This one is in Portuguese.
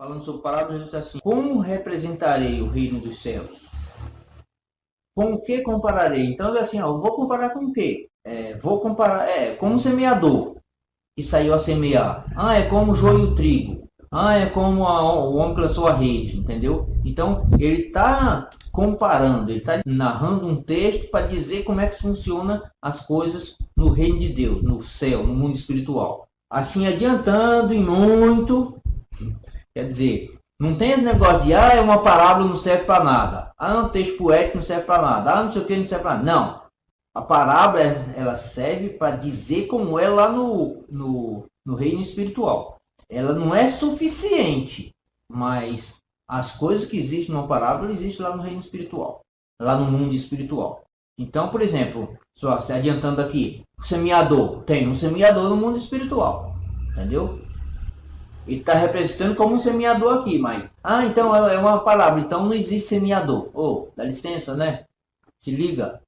falando sobre parábola, Jesus diz assim, como representarei o reino dos céus? Com o que compararei? Então, assim, ó, vou comparar com o quê? É, vou comparar, é, como semeador que saiu a semear. Ah, é como o joio e trigo. Ah, é como a, o homem que lançou a rede, entendeu? Então, ele está comparando, ele está narrando um texto para dizer como é que funciona as coisas no reino de Deus, no céu, no mundo espiritual. Assim, adiantando e muito, quer dizer, não tem esse negócio de, ah, é uma parábola, não serve para nada. Ah, um texto poético não serve para nada. Ah, não sei o que, não serve para nada. Não. A parábola, ela serve para dizer como é lá no, no, no reino espiritual. Ela não é suficiente, mas as coisas que existem numa parábola existem lá no reino espiritual, lá no mundo espiritual. Então, por exemplo, só se adiantando aqui, o semeador tem um semeador no mundo espiritual, entendeu? Ele está representando como um semeador aqui, mas ah, então é, é uma palavra, então não existe semeador. Oh, dá licença, né? Se liga.